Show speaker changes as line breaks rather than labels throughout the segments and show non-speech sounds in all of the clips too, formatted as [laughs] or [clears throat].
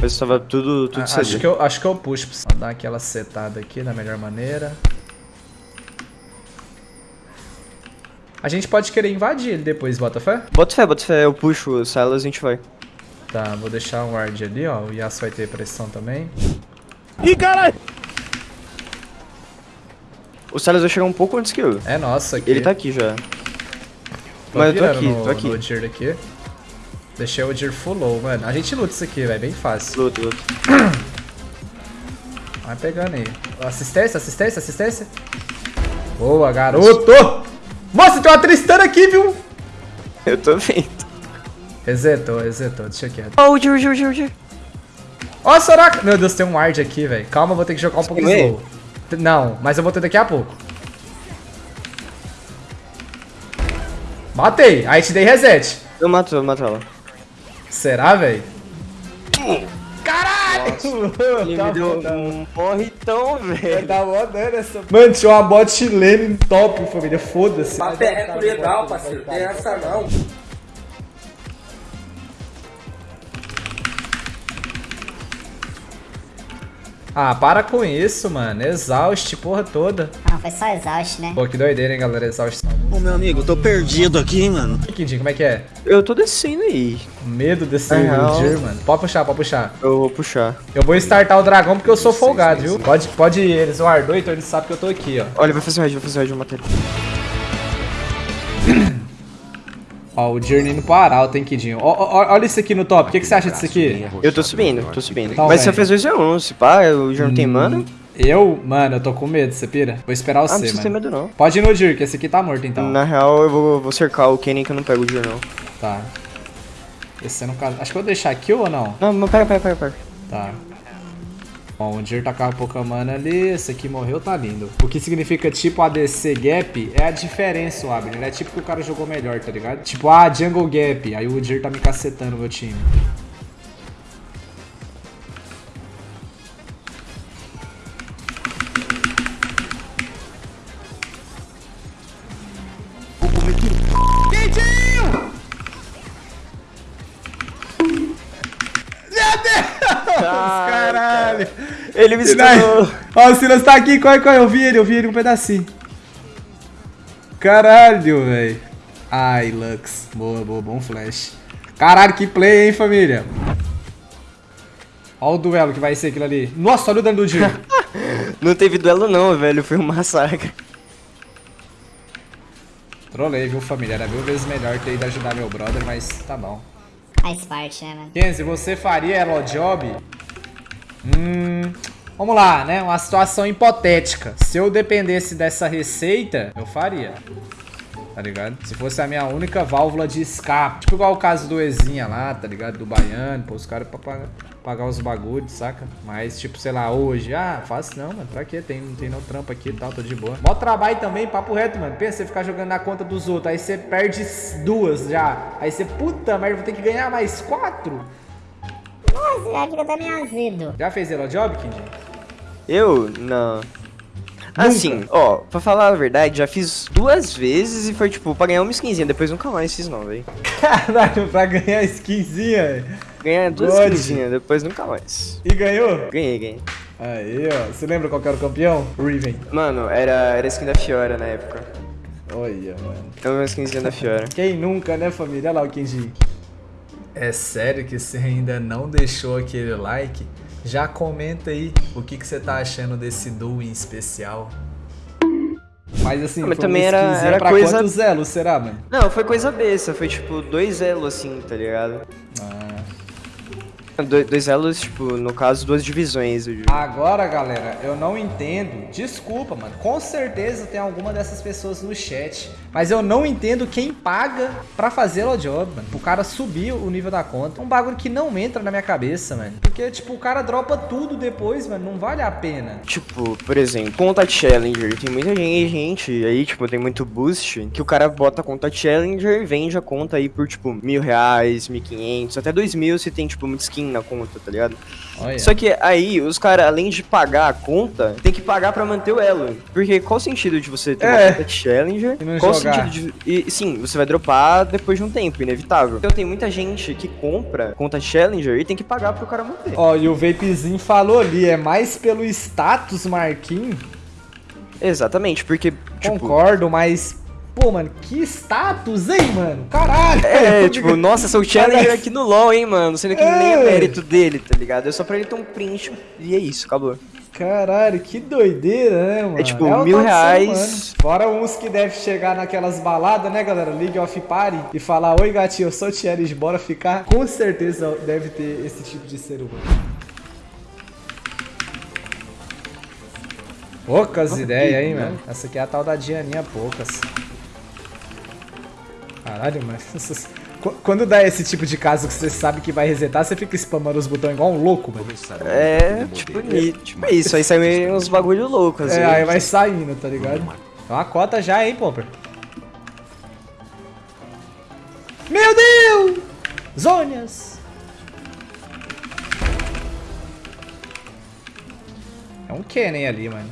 Mas tava tudo, tudo
Ah, acho, que eu, acho que eu puxo pra você dar aquela setada aqui da melhor maneira. A gente pode querer invadir ele depois, bota fé?
Bota fé, bota fé, eu puxo o Silas e a gente vai.
Tá, vou deixar um ward ali, ó. O Yasuo vai ter pressão também.
Ih, caralho!
O Silas vai chegar um pouco antes que eu.
É nossa aqui.
Ele tá aqui já.
Tô
Mas eu tô aqui,
no,
tô aqui.
Aqui. Deixei o Udyr full low, mano. A gente luta isso aqui, velho. Bem fácil.
Luta, luta. [clears throat]
Vai pegando aí. Assistência, assistência, assistência. Boa, garoto! Moça, tem uma Tristana aqui, viu?
Eu tô vendo.
Resetou, resetou. Deixa quieto.
Ó, o Jir, o Jir, o Jir, o Jir.
Ó, Soraka! Meu Deus, tem um ward aqui, velho. Calma, vou ter que jogar um pouco
queimou
slow. Não, mas eu vou ter daqui a pouco. Matei! Aí te dei reset.
Eu mato, eu mato ela.
Será, velho? Caralho!
Ele me deu um morritão, velho.
Tá rodando essa. Mano, tinha uma bot lane top, família. Foda-se.
Papeco legal, parceiro. Tem essa não.
Ah, para com isso, mano. Exaust, porra toda.
Não, foi só exausto, né?
Pô, que doideira, hein, galera. Exaust.
Ô, meu amigo, eu tô perdido aqui, mano.
Kidinho, como é que é?
Eu tô descendo aí.
Medo desse
É.
Udyr, mano. Pode puxar, pode puxar.
Eu vou puxar.
Eu vou startar o dragão porque eu sou folgado, viu? Pode, pode ir. Eles vão ardor, então eles sabem que eu tô aqui, ó.
Olha, vai fazer o red, vai fazer o red, eu matei ele.
Ó, o Journey indo pro arauto, hein, Kidinho. Ó, ó, olha isso aqui no top. O que, que você acha disso aqui?
Eu tô subindo, tô subindo.
Tá,
Mas você
velho.
fez 2 a 1 se pá, o Jir não tem mana.
Eu, mano, eu tô com medo, você pira? Vou esperar
Ah, não
você,
precisa ter
mano.
medo não.
Pode ir no Jir, que esse aqui tá morto, então.
Na real, eu vou, vou cercar o Kenny que eu não pego o Jir não.
Tá. Esse no caso. Acho que eu vou deixar aqui ou não?
Não, mas pega, pega, pega, pega.
Tá. Bom, o Jir tá com a pouca mana ali, esse aqui morreu, tá lindo. O que significa tipo ADC Gap é a diferença, o Abner. É tipo que o cara jogou melhor, tá ligado? Tipo, ah, Jungle Gap. Aí o Jir tá me cacetando meu time.
Ele me estourou.
Ó, o Silas tá aqui, corre, corre. Eu vi ele, eu vi ele um pedacinho. Caralho, velho. Ai, Lux. Boa, boa, bom flash. Caralho, que play, hein, família. Ó o duelo que vai ser aquilo ali. Nossa, olha o dano do Jir. [laughs]
Não teve duelo não, velho, foi um massacre.
Trolei, viu, família? Era mil vezes melhor ter ido ajudar meu brother, mas tá bom.
Faz parte, né, mano?
Kenzie, você faria Elo Job? Hum. Vamos lá, né? Uma situação hipotética. Se eu dependesse dessa receita, eu faria. Tá ligado? Se fosse a minha única válvula de escape. Tipo igual o caso do Ezinha lá, tá ligado? Do Baiano, pô, os caras pra pagar, pagar os bagulhos, saca? Mas, tipo, sei lá, hoje, ah, faço não, mano. Pra quê? Tem, tem não trampo aqui e tal, tô de boa. Mó trabalho também, papo reto, mano. Pensa, você ficar jogando na conta dos outros, aí você perde duas já. Aí você, puta merda, vou ter que ganhar mais quatro.
Nossa, já fica meio azedo.
Já fez Elo Job, Kid?
Eu? Não. Assim, ó, pra falar a verdade, já fiz duas vezes e foi tipo, pra ganhar uma skinzinha, depois nunca mais fiz não, velho. [laughs]
Caralho, pra ganhar skinzinha.
Ganhar duas
God.
skinzinhas, depois nunca mais.
E ganhou?
Ganhei, ganhei.
Aí, ó. Você lembra qual que era o campeão? Riven.
Mano, era, era skin da Fiora na época.
Olha, mano.
Então uma skinzinha da Fiora.
Quem nunca, né, família? Olha lá o Kenji. É sério que você ainda não deixou aquele like? Já comenta aí o que, que você tá achando desse duo em especial. Mas assim,
Ah, mas
foi
também era- era
pra
coisa-
quantos elos será, mano?
Não, foi coisa besta, foi tipo dois elos assim, tá ligado?
Ah.
Do- dois elos, tipo, no caso, duas divisões.
Agora, galera, eu não entendo. Desculpa, mano. Com certeza tem alguma dessas pessoas no chat. Mas eu não entendo quem paga pra fazer o job, mano. Pro cara subir o nível da conta. Um bagulho que não entra na minha cabeça, mano. Porque, tipo, o cara dropa tudo depois, mano. Não vale a pena.
Tipo, por exemplo, conta Challenger. Tem muita gente, aí, tipo, tem muito boost que o cara bota a conta Challenger e vende a conta aí por, tipo, mil reais, mil quinhentos, até dois mil se tem, tipo, muita skin na conta, tá ligado?
Olha.
Só que aí, os caras, além de pagar a conta, tem que pagar pra manter o elo. Porque qual o sentido de você ter
É.
uma conta de Challenger? Qual o sentido de. E sim, você vai dropar depois de um tempo, inevitável. Então tem muita gente que compra conta Challenger e tem que pagar pro cara manter.
Ó, e o Vapezinho falou ali, é mais pelo status, Marquinhos.
Exatamente, porque, tipo.
Concordo, mas. Pô, mano, que status, hein, mano? Caralho!
É, tipo, nossa, sou [laughs] Challenger aqui no LoL, hein, mano. Sendo que nem é
É.
mérito dele, tá ligado? É só pra ele ter um print e é isso, acabou.
Caralho, que doideira, né, mano?
É tipo,
o
mil reais.
Fora uns que devem chegar naquelas baladas, né, galera? League of Party e falar: Oi, gatinho, eu sou o Thierry, bora ficar. Com certeza deve ter esse tipo de ser humano. Poucas ideias, hein, mano? Essa aqui é a tal da Dianinha Poucas. Caralho, mano. [laughs] Qu- Quando dá esse tipo de caso que você sabe que vai resetar, você fica spamando os botões igual um louco, mano.
É, tipo, ni- tipo isso. Aí sai uns bagulho louco, às
É, aí vai saindo, tá ligado? É uma cota já, hein, Pomper? Meu Deus! Zônias! É um Kennen ali, mano.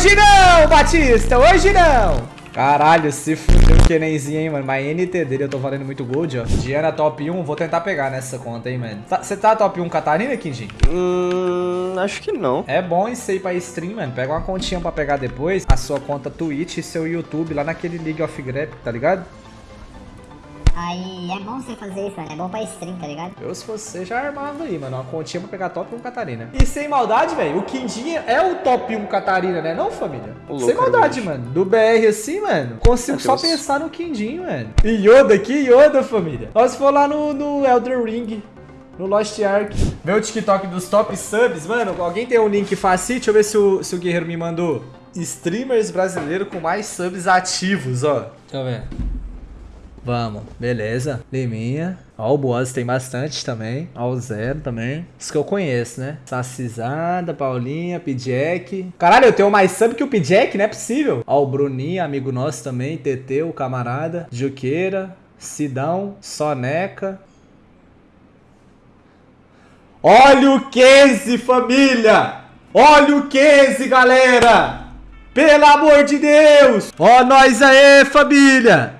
Hoje não, Batista! Hoje não! Caralho, se fudeu o Kennenzinho, hein, mano. Mas NT dele eu tô valendo muito gold, ó. Diana top 1, vou tentar pegar nessa conta, hein, mano. Você tá top 1 Catarina, Kinjin?
Hum, acho que não.
É bom isso aí pra stream, mano. Pega uma continha pra pegar depois. A sua conta Twitch e seu YouTube lá naquele League of Grep, tá ligado?
Aí é bom você fazer isso, mano. É bom pra stream, tá ligado?
Eu, se fosse, já armava aí, mano. Uma continha pra pegar top 1 Catarina. E sem maldade, velho, o Quindinha é o top 1 Catarina, né? Não, família?
Louco,
sem maldade,
realmente.
mano. Do BR assim, mano, consigo
Meu
só pensar no Quindinho, mano. E Yoda aqui, Yoda, família. Nós for lá no, no Elder Ring. No Lost Ark. Meu TikTok dos top subs, mano. Alguém tem um link fácil? Deixa eu ver se o, se o Guerreiro me mandou. Streamers brasileiros com mais subs ativos, ó. Deixa eu ver. Vamos, beleza. Liminha. Ó, o Boaz tem bastante também. Ó, o Zero também. Os que eu conheço, né? Sacizada, Paulinha, Pidjack. Caralho, eu tenho mais sub que o Pidjack, não é possível. Ó, o Bruninho, amigo nosso também. TT, o camarada. Juqueira, Sidão, Soneca. Olha o Kenzie, família! Olha o Kenzie, galera! Pelo amor de Deus! Ó nós aí, família!